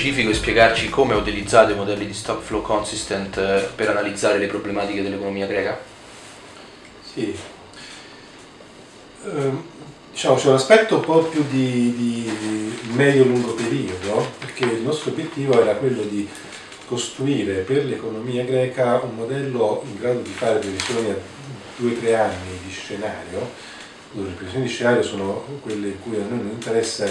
specifico e spiegarci come utilizzate i modelli di stock flow consistent eh, per analizzare le problematiche dell'economia greca? Sì. Um, diciamo, c'è un aspetto un po' più di, di, di medio-lungo periodo, perché il nostro obiettivo era quello di costruire per l'economia greca un modello in grado di fare previsioni a due o tre anni di scenario, le previsioni di scenario sono quelle in cui a noi non interessa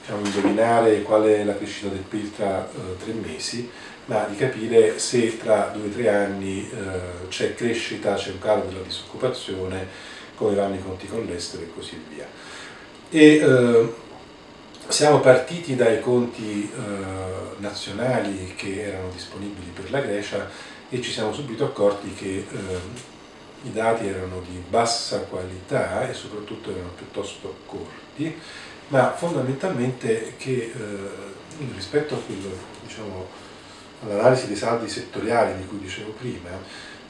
diciamo, indovinare qual è la crescita del PIL tra uh, tre mesi, ma di capire se tra due o tre anni uh, c'è crescita, c'è un calo della disoccupazione, come vanno i conti con l'estero e così via. E, uh, siamo partiti dai conti nazionali che erano disponibili per la Grecia e ci siamo subito accorti che i dati erano di bassa qualità e soprattutto erano piuttosto corti, ma fondamentalmente che eh, rispetto a quello, diciamo, all'analisi dei saldi settoriali di cui dicevo prima,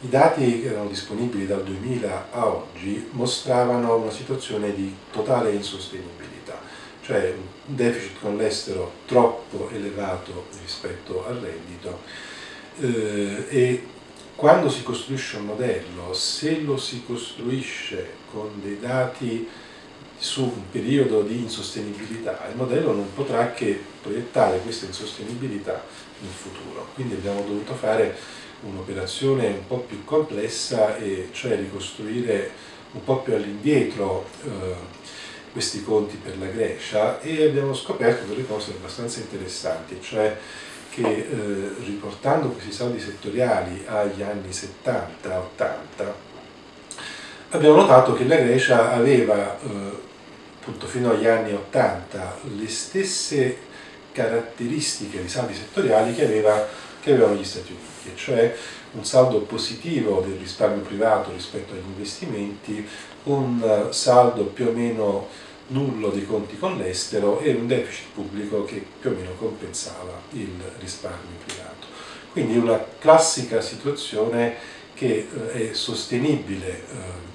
i dati che erano disponibili dal 2000 a oggi mostravano una situazione di totale insostenibilità, cioè un deficit con l'estero troppo elevato rispetto al reddito. Eh, e quando si costruisce un modello, se lo si costruisce con dei dati su un periodo di insostenibilità, il modello non potrà che proiettare questa insostenibilità in futuro. Quindi abbiamo dovuto fare un'operazione un po' più complessa e cioè ricostruire un po' più all'indietro eh, questi conti per la Grecia e abbiamo scoperto delle cose abbastanza interessanti, cioè che eh, riportando questi saldi settoriali agli anni 70-80 abbiamo notato che la Grecia aveva eh, appunto fino agli anni 80 le stesse caratteristiche di saldi settoriali che, aveva, che avevano gli Stati Uniti, cioè un saldo positivo del risparmio privato rispetto agli investimenti, un saldo più o meno nullo dei conti con l'estero e un deficit pubblico che più o meno compensava il risparmio privato. Quindi una classica situazione che eh, è sostenibile eh,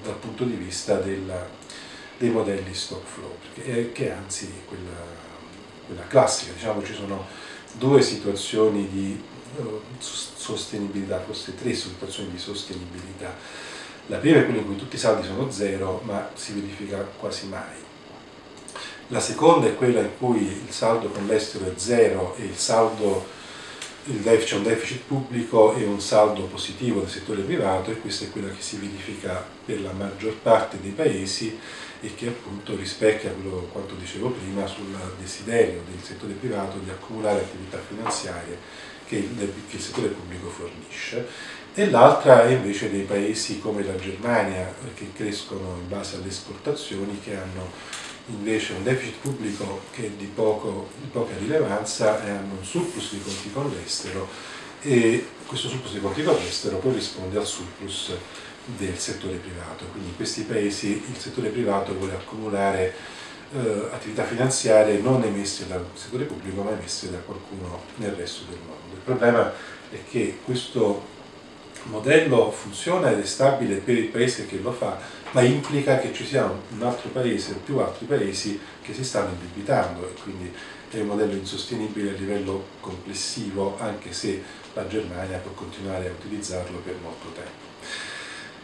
dal punto di vista della, dei modelli stock flow, è, che è anzi quella, quella, classica, diciamo ci sono due situazioni di uh, sostenibilità, forse tre situazioni di sostenibilità. La prima è quella in cui tutti i saldi sono zero, ma si verifica quasi mai la seconda è quella in cui il saldo con l'estero è zero e il saldo c'è un deficit pubblico e un saldo positivo del settore privato e questa è quella che si verifica per la maggior parte dei paesi e che appunto rispecchia quello quanto dicevo prima sul desiderio del settore privato di accumulare attività finanziarie che il, che il settore pubblico fornisce. E l'altra è invece dei paesi come la Germania che crescono in base alle esportazioni che hanno invece un deficit pubblico che è di, poco, di poca rilevanza e hanno un surplus di conti con l'estero e questo surplus di conti con l'estero corrisponde al surplus del settore privato. Quindi in questi paesi il settore privato vuole accumulare eh, attività finanziarie non emesse dal settore pubblico ma emesse da qualcuno nel resto del mondo. Il problema è che questo modello funziona ed è stabile per il paese che lo fa, ma implica che ci sia un altro paese o più altri paesi che si stanno indebitando e quindi è un modello insostenibile a livello complessivo anche se la Germania può continuare a utilizzarlo per molto tempo.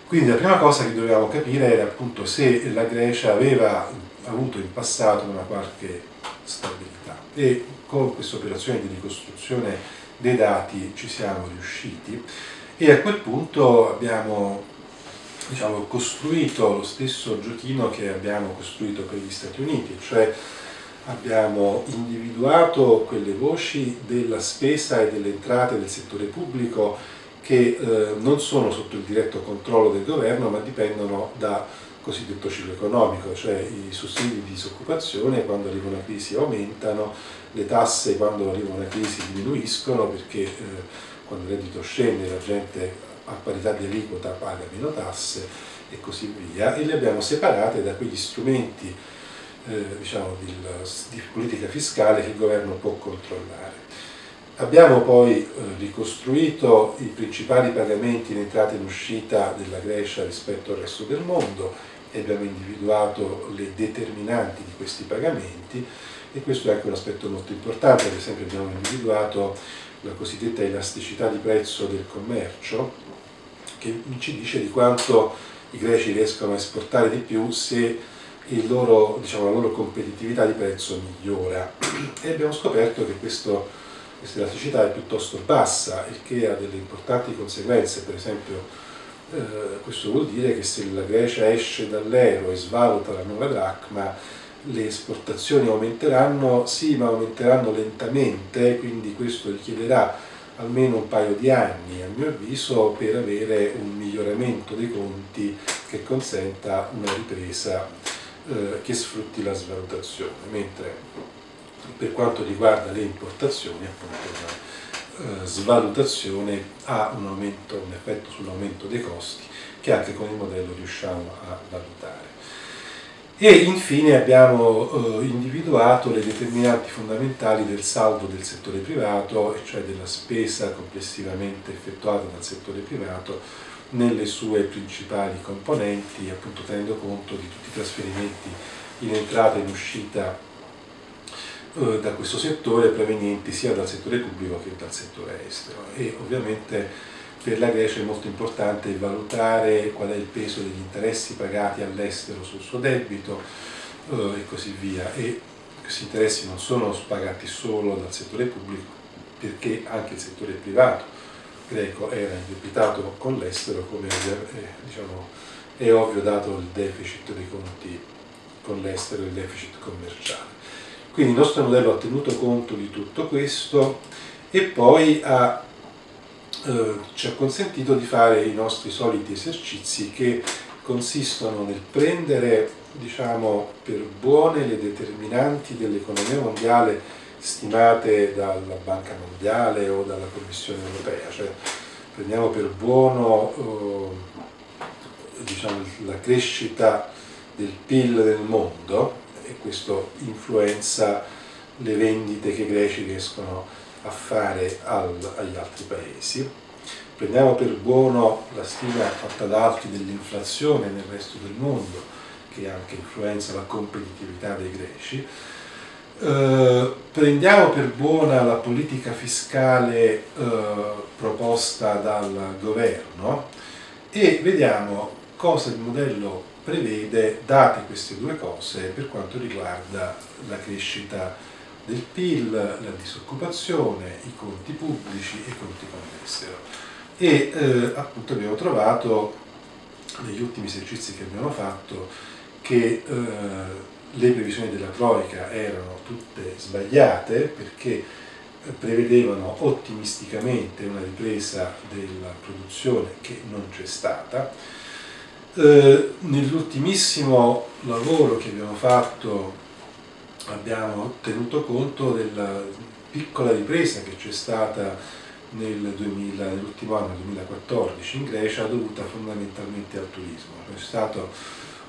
Quindi la prima cosa che dovevamo capire era appunto se la Grecia aveva avuto in passato una qualche stabilità e con questa operazione di ricostruzione dei dati ci siamo riusciti e a quel punto abbiamo diciamo, costruito lo stesso giochino che abbiamo costruito per gli Stati Uniti, cioè abbiamo individuato quelle voci della spesa e delle entrate del settore pubblico che eh, non sono sotto il diretto controllo del governo ma dipendono da cosiddetto ciclo economico, cioè i sussidi di disoccupazione quando arriva una crisi aumentano, le tasse quando arriva una crisi diminuiscono perché eh, quando il reddito scende la gente a parità di aliquota paga meno tasse e così via e le abbiamo separate da quegli strumenti eh, diciamo, di, di, politica fiscale che il governo può controllare. Abbiamo poi eh, ricostruito i principali pagamenti in entrata e in uscita della Grecia rispetto al resto del mondo e abbiamo individuato le determinanti di questi pagamenti e questo è anche un aspetto molto importante, ad esempio abbiamo individuato la cosiddetta elasticità di prezzo del commercio che ci dice di quanto i greci riescono a esportare di più se loro, diciamo, la loro competitività di prezzo migliora. E abbiamo scoperto che questo, questa elasticità è piuttosto bassa il che ha delle importanti conseguenze. Per esempio eh, questo vuol dire che se la Grecia esce dall'euro e svaluta la nuova dracma le esportazioni aumenteranno, sì ma aumenteranno lentamente quindi questo richiederà almeno un paio di anni, a mio avviso, per avere un miglioramento dei conti che consenta una ripresa eh, che sfrutti la svalutazione, mentre per quanto riguarda le importazioni, appunto, la eh, svalutazione ha un, aumento, un effetto sull'aumento dei costi che anche con il modello riusciamo a valutare. E infine abbiamo eh, individuato le determinanti fondamentali del saldo del settore privato, cioè della spesa complessivamente effettuata dal settore privato nelle sue principali componenti, appunto tenendo conto di tutti i trasferimenti in entrata e in uscita eh, da questo settore provenienti sia dal settore pubblico che dal settore estero. E ovviamente per la Grecia è molto importante valutare qual è il peso degli interessi pagati all'estero sul suo debito eh, e così via. E questi interessi non sono pagati solo dal settore pubblico, perché anche il settore privato greco era indebitato con l'estero, come è, diciamo, è ovvio dato il deficit dei conti con l'estero e il deficit commerciale. Quindi il nostro modello ha tenuto conto di tutto questo e poi ha eh, ci ha consentito di fare i nostri soliti esercizi che consistono nel prendere diciamo, per buone le determinanti dell'economia mondiale stimate dalla Banca Mondiale o dalla Commissione Europea, cioè prendiamo per buono eh, diciamo, la crescita del PIL del mondo e questo influenza le vendite che i greci riescono a a fare al, agli altri paesi. Prendiamo per buono la stima fatta da altri dell'inflazione nel resto del mondo, che anche influenza la competitività dei greci. Eh, prendiamo per buona la politica fiscale eh, proposta dal governo e vediamo cosa il modello prevede, date queste due cose, per quanto riguarda la crescita del PIL, la disoccupazione, i conti pubblici e i conti con l'estero. E eh, appunto abbiamo trovato negli ultimi esercizi che abbiamo fatto che eh, le previsioni della Troica erano tutte sbagliate perché prevedevano ottimisticamente una ripresa della produzione che non c'è stata. Eh, nell'ultimissimo lavoro che abbiamo fatto abbiamo tenuto conto della piccola ripresa che c'è stata nel nell'ultimo anno, 2014, in Grecia dovuta fondamentalmente al turismo. C'è stata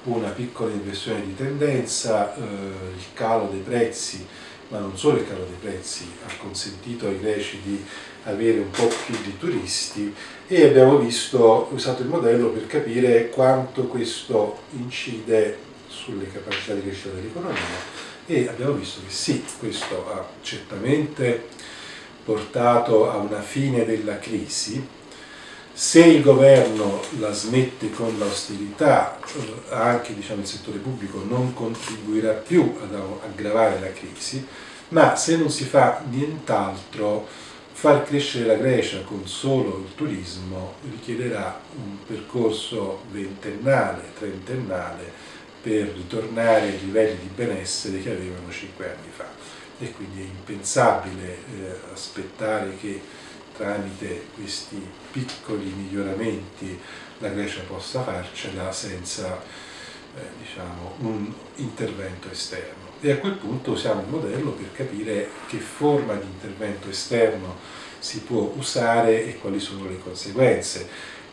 una piccola inversione di tendenza, eh, il calo dei prezzi, ma non solo il calo dei prezzi, ha consentito ai greci di avere un po' più di turisti e abbiamo visto, usato il modello per capire quanto questo incide sulle capacità di crescita dell'economia e abbiamo visto che sì, questo ha certamente portato a una fine della crisi. Se il governo la smette con l'austerità, eh, anche diciamo, il settore pubblico non contribuirà più ad aggravare la crisi, ma se non si fa nient'altro, far crescere la Grecia con solo il turismo richiederà un percorso ventennale, trentennale, per ritornare ai livelli di benessere che avevano cinque anni fa. E quindi è impensabile eh, aspettare che tramite questi piccoli miglioramenti la Grecia possa farcela senza eh, diciamo, un intervento esterno. E a quel punto usiamo il modello per capire che forma di intervento esterno si può usare e quali sono le conseguenze.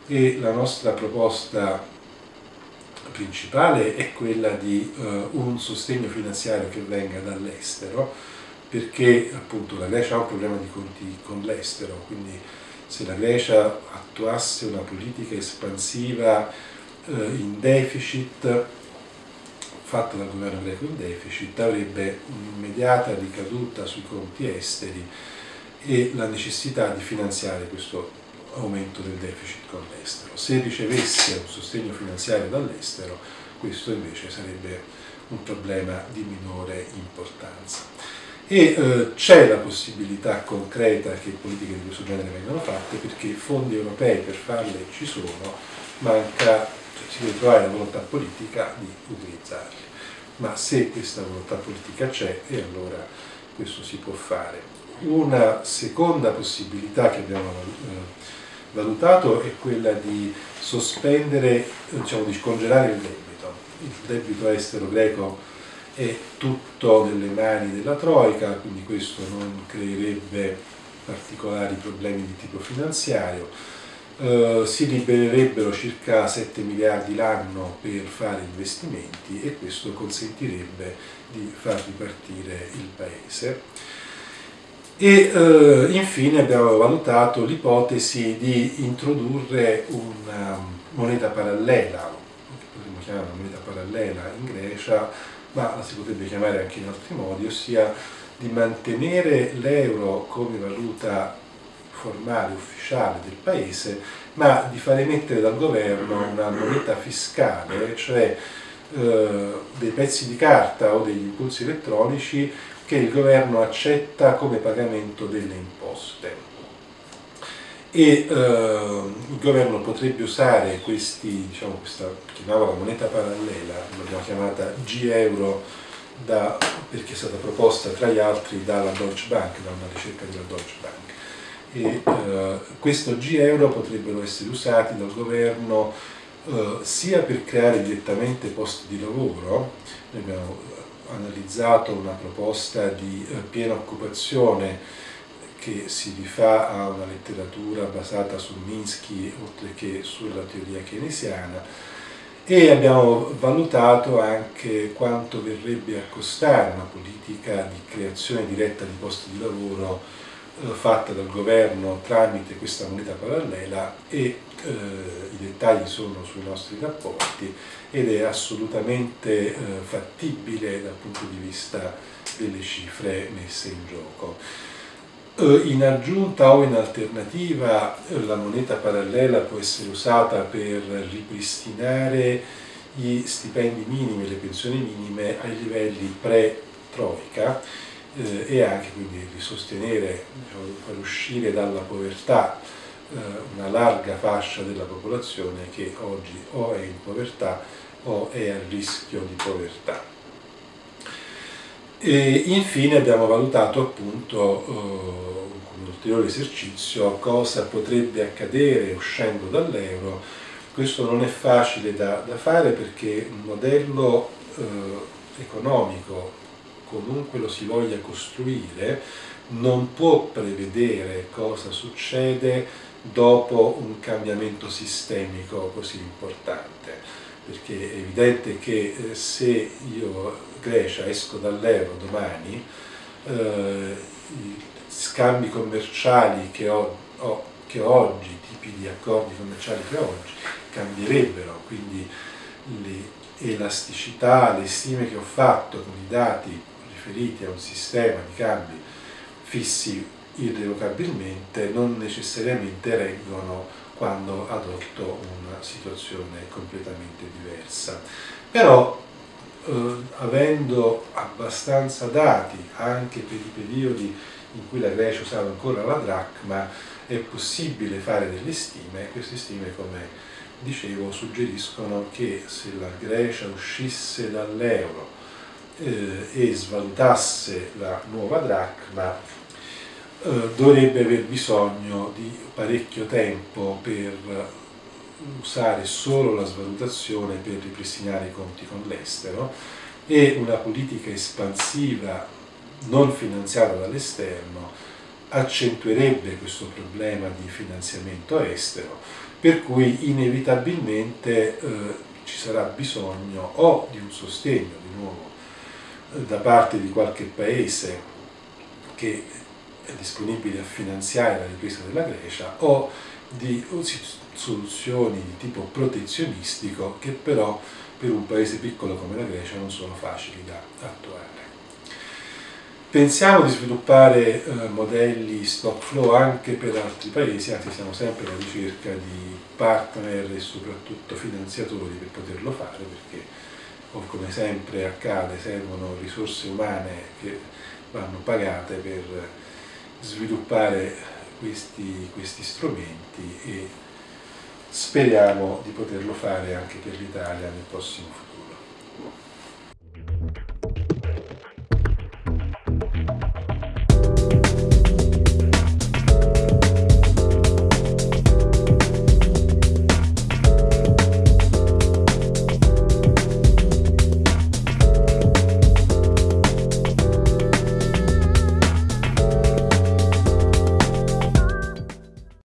E la nostra proposta principale è quella di uh, un sostegno finanziario che venga dall'estero, perché appunto la Grecia ha un problema di conti con l'estero, quindi se la Grecia attuasse una politica espansiva uh, in deficit fatto dal governo greco in deficit avrebbe un'immediata ricaduta sui conti esteri e la necessità di finanziare questo aumento del deficit con l'estero. Se ricevesse un sostegno finanziario dall'estero, questo invece sarebbe un problema di minore importanza. E eh, c'è la possibilità concreta che politiche di questo genere vengano fatte perché fondi europei per farle ci sono, manca, cioè, si deve trovare la volontà politica di utilizzarli. Ma se questa volontà politica c'è, e allora questo si può fare. Una seconda possibilità che abbiamo eh, valutato è quella di sospendere, diciamo di scongelare il debito. Il debito estero greco è tutto nelle mani della Troica, quindi questo non creerebbe particolari problemi di tipo finanziario. Uh, si libererebbero circa 7 miliardi l'anno per fare investimenti e questo consentirebbe di far ripartire il paese e eh, infine abbiamo valutato l'ipotesi di introdurre una moneta parallela, che potremmo chiamare una moneta parallela in Grecia, ma la si potrebbe chiamare anche in altri modi, ossia di mantenere l'euro come valuta formale, ufficiale del paese, ma di far emettere dal governo una moneta fiscale, cioè eh, dei pezzi di carta o degli impulsi elettronici che il governo accetta come pagamento delle imposte. E eh, il governo potrebbe usare questi, diciamo, questa chiamava la moneta parallela, l'abbiamo chiamata G-Euro da, perché è stata proposta tra gli altri dalla Deutsche Bank, da una ricerca della Deutsche Bank. E eh, questo G-Euro potrebbero essere usati dal governo eh, sia per creare direttamente posti di lavoro, noi abbiamo analizzato una proposta di eh, piena occupazione che si rifà a una letteratura basata su Minsky oltre che sulla teoria keynesiana e abbiamo valutato anche quanto verrebbe a costare una politica di creazione diretta di posti di lavoro fatta dal governo tramite questa moneta parallela e eh, i dettagli sono sui nostri rapporti ed è assolutamente eh, fattibile dal punto di vista delle cifre messe in gioco. Eh, in aggiunta o in alternativa eh, la moneta parallela può essere usata per ripristinare gli stipendi minimi, le pensioni minime ai livelli pre-troica eh, e anche quindi di sostenere, diciamo, far uscire dalla povertà eh, una larga fascia della popolazione che oggi o è in povertà o è a rischio di povertà. E infine abbiamo valutato appunto eh, un ulteriore esercizio cosa potrebbe accadere uscendo dall'euro. Questo non è facile da, da fare perché un modello eh, economico, comunque lo si voglia costruire, non può prevedere cosa succede dopo un cambiamento sistemico così importante, perché è evidente che eh, se io Grecia esco dall'euro domani, eh, scambi commerciali che ho, ho, che ho oggi, tipi di accordi commerciali che ho oggi, cambierebbero, quindi le elasticità, le stime che ho fatto con i dati riferiti a un sistema di cambi fissi irrevocabilmente non necessariamente reggono quando adotto una situazione completamente diversa. Però eh, avendo abbastanza dati anche per i periodi in cui la Grecia usava ancora la dracma, è possibile fare delle stime, queste stime come dicevo suggeriscono che se la Grecia uscisse dall'euro eh, e svalutasse la nuova dracma eh, dovrebbe aver bisogno di parecchio tempo per usare solo la svalutazione per ripristinare i conti con l'estero e una politica espansiva non finanziata dall'esterno accentuerebbe questo problema di finanziamento estero, per cui inevitabilmente eh, ci sarà bisogno o di un sostegno di nuovo da parte di qualche paese che disponibili a finanziare la ripresa della Grecia o di soluzioni di tipo protezionistico che però per un paese piccolo come la Grecia non sono facili da attuare. Pensiamo di sviluppare eh, modelli stock flow anche per altri paesi, anzi siamo sempre alla ricerca di partner e soprattutto finanziatori per poterlo fare, perché come sempre accade servono risorse umane che vanno pagate per sviluppare questi, questi strumenti e speriamo di poterlo fare anche per l'Italia nel prossimo futuro.